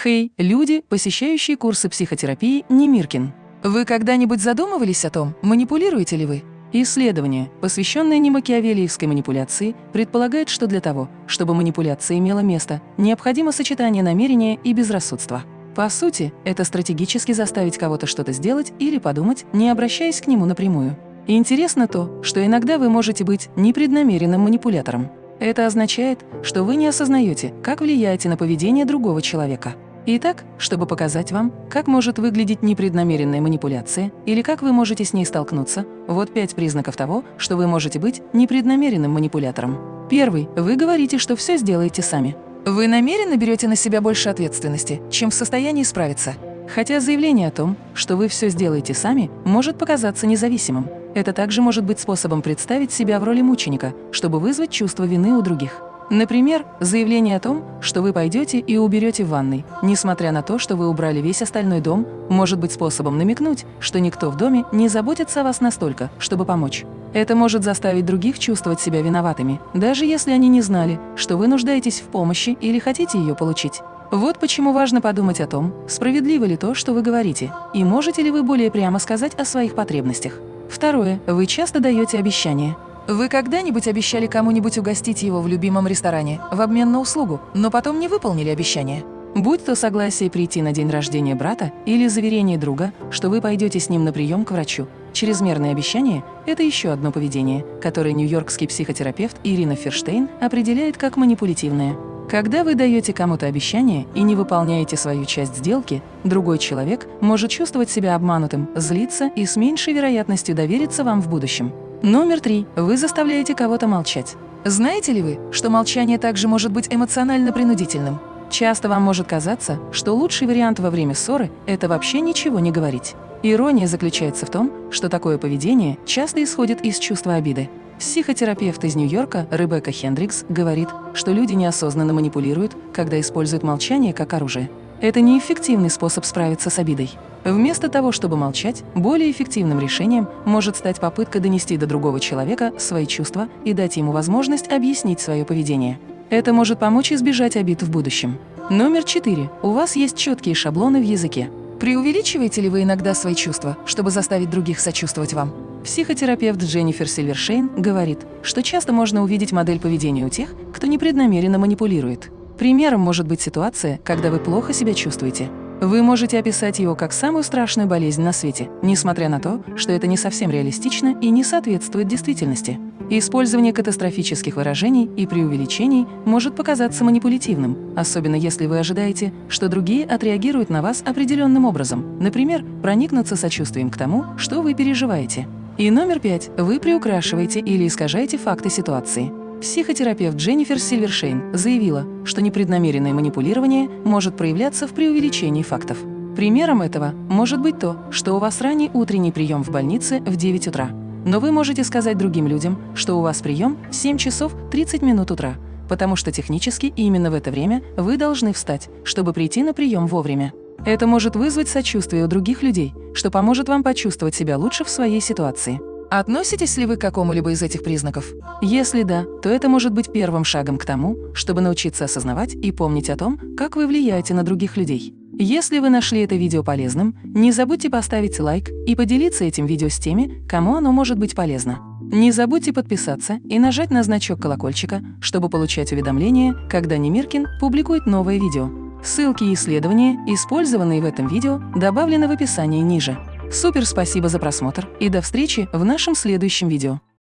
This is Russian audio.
Хей, люди, посещающие курсы психотерапии Немиркин. Вы когда-нибудь задумывались о том, манипулируете ли вы? Исследование, посвященное немакиавелиевской манипуляции, предполагает, что для того, чтобы манипуляция имела место, необходимо сочетание намерения и безрассудства. По сути, это стратегически заставить кого-то что-то сделать или подумать, не обращаясь к нему напрямую. И интересно то, что иногда вы можете быть непреднамеренным манипулятором. Это означает, что вы не осознаете, как влияете на поведение другого человека. Итак, чтобы показать вам, как может выглядеть непреднамеренная манипуляция или как вы можете с ней столкнуться, вот пять признаков того, что вы можете быть непреднамеренным манипулятором. Первый. Вы говорите, что все сделаете сами. Вы намеренно берете на себя больше ответственности, чем в состоянии справиться. Хотя заявление о том, что вы все сделаете сами, может показаться независимым. Это также может быть способом представить себя в роли мученика, чтобы вызвать чувство вины у других. Например, заявление о том, что вы пойдете и уберете в ванной, несмотря на то, что вы убрали весь остальной дом, может быть способом намекнуть, что никто в доме не заботится о вас настолько, чтобы помочь. Это может заставить других чувствовать себя виноватыми, даже если они не знали, что вы нуждаетесь в помощи или хотите ее получить. Вот почему важно подумать о том, справедливо ли то, что вы говорите, и можете ли вы более прямо сказать о своих потребностях. Второе. Вы часто даете обещания. Вы когда-нибудь обещали кому-нибудь угостить его в любимом ресторане в обмен на услугу, но потом не выполнили обещание? Будь то согласие прийти на день рождения брата или заверение друга, что вы пойдете с ним на прием к врачу. Чрезмерное обещание – это еще одно поведение, которое нью-йоркский психотерапевт Ирина Ферштейн определяет как манипулятивное. Когда вы даете кому-то обещание и не выполняете свою часть сделки, другой человек может чувствовать себя обманутым, злиться и с меньшей вероятностью довериться вам в будущем. Номер три. Вы заставляете кого-то молчать. Знаете ли вы, что молчание также может быть эмоционально принудительным? Часто вам может казаться, что лучший вариант во время ссоры – это вообще ничего не говорить. Ирония заключается в том, что такое поведение часто исходит из чувства обиды. Психотерапевт из Нью-Йорка Ребекка Хендрикс говорит, что люди неосознанно манипулируют, когда используют молчание как оружие. Это неэффективный способ справиться с обидой. Вместо того, чтобы молчать, более эффективным решением может стать попытка донести до другого человека свои чувства и дать ему возможность объяснить свое поведение. Это может помочь избежать обид в будущем. Номер четыре. У вас есть четкие шаблоны в языке. Преувеличиваете ли вы иногда свои чувства, чтобы заставить других сочувствовать вам? Психотерапевт Дженнифер Сильвершейн говорит, что часто можно увидеть модель поведения у тех, кто непреднамеренно манипулирует. Примером может быть ситуация, когда вы плохо себя чувствуете. Вы можете описать его как самую страшную болезнь на свете, несмотря на то, что это не совсем реалистично и не соответствует действительности. Использование катастрофических выражений и преувеличений может показаться манипулятивным, особенно если вы ожидаете, что другие отреагируют на вас определенным образом, например, проникнуться сочувствием к тому, что вы переживаете. И номер пять. Вы приукрашиваете или искажаете факты ситуации. Психотерапевт Дженнифер Сильвершейн заявила, что непреднамеренное манипулирование может проявляться в преувеличении фактов. Примером этого может быть то, что у вас ранний утренний прием в больнице в 9 утра. Но вы можете сказать другим людям, что у вас прием в 7 часов 30 минут утра, потому что технически именно в это время вы должны встать, чтобы прийти на прием вовремя. Это может вызвать сочувствие у других людей, что поможет вам почувствовать себя лучше в своей ситуации. Относитесь ли вы к какому-либо из этих признаков? Если да, то это может быть первым шагом к тому, чтобы научиться осознавать и помнить о том, как вы влияете на других людей. Если вы нашли это видео полезным, не забудьте поставить лайк и поделиться этим видео с теми, кому оно может быть полезно. Не забудьте подписаться и нажать на значок колокольчика, чтобы получать уведомления, когда Немиркин публикует новое видео. Ссылки и исследования, использованные в этом видео, добавлены в описании ниже. Супер спасибо за просмотр и до встречи в нашем следующем видео.